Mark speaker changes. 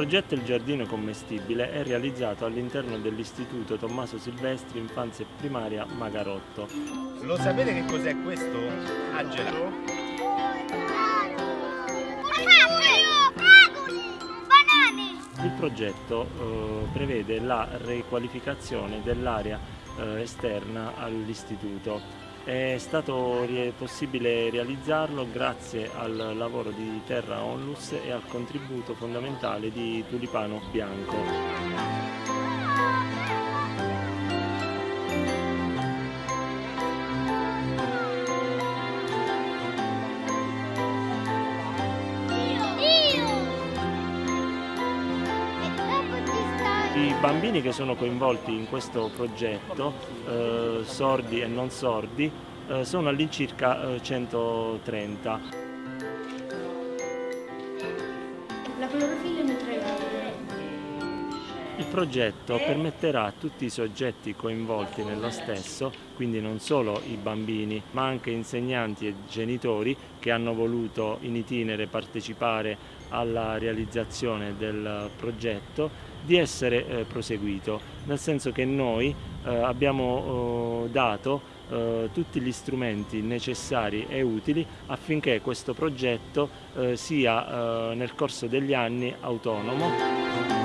Speaker 1: progetto Il Giardino Commestibile è realizzato all'interno dell'Istituto Tommaso Silvestri Infanzia Primaria Magarotto.
Speaker 2: Lo sapete che cos'è questo, Angela?
Speaker 1: Il progetto eh, prevede la riqualificazione dell'area eh, esterna all'istituto. È stato possibile realizzarlo grazie al lavoro di Terra Onlus e al contributo fondamentale di Tulipano Bianco. I bambini che sono coinvolti in questo progetto, eh, sordi e non sordi, eh, sono all'incirca eh, 130.
Speaker 3: La clorofilla nutriente.
Speaker 1: Il progetto permetterà a tutti i soggetti coinvolti nello stesso, quindi non solo i bambini, ma anche insegnanti e genitori che hanno voluto in itinere partecipare alla realizzazione del progetto, di essere eh, proseguito, nel senso che noi eh, abbiamo eh, dato eh, tutti gli strumenti necessari e utili affinché questo progetto eh, sia eh, nel corso degli anni autonomo.